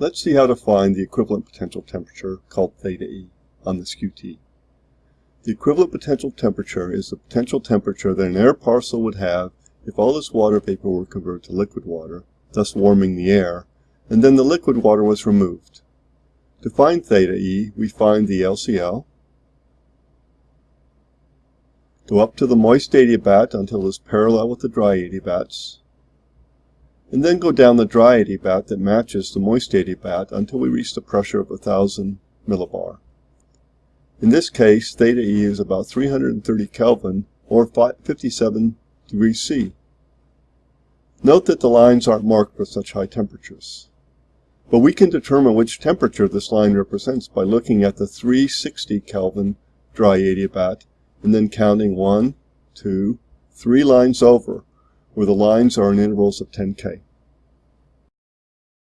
Let's see how to find the equivalent potential temperature, called theta E, on this skew-T. The equivalent potential temperature is the potential temperature that an air parcel would have if all this water vapor were converted to liquid water, thus warming the air, and then the liquid water was removed. To find theta E, we find the LCL, go up to the moist adiabat until it is parallel with the dry adiabats, and then go down the dry adiabat that matches the moist adiabat until we reach the pressure of 1000 millibar. In this case, theta E is about 330 Kelvin or 57 degrees C. Note that the lines aren't marked for such high temperatures. But we can determine which temperature this line represents by looking at the 360 Kelvin dry adiabat and then counting one, two, three lines over, where the lines are in intervals of 10 K.